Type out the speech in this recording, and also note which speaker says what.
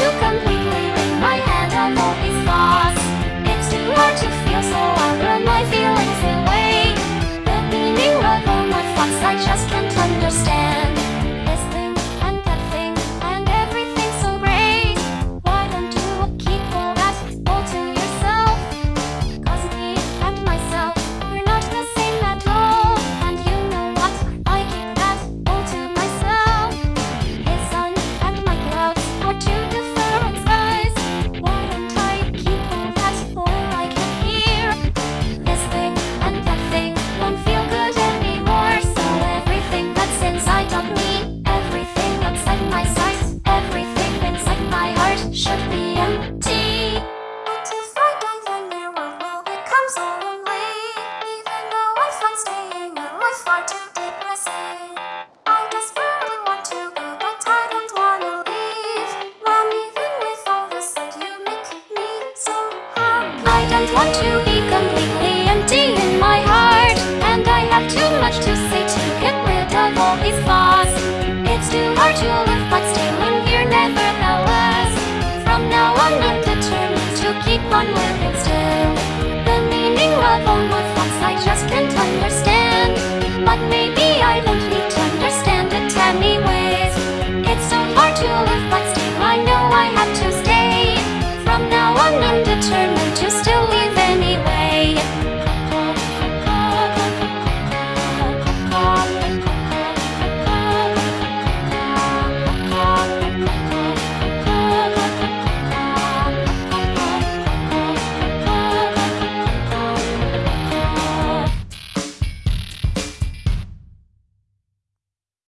Speaker 1: Eu come I don't want to be completely empty in my heart And I have too much to say to get rid of all these thoughts It's too hard to live but staying here nevertheless. From now on I'm determined to keep on living still. The meaning of all mắt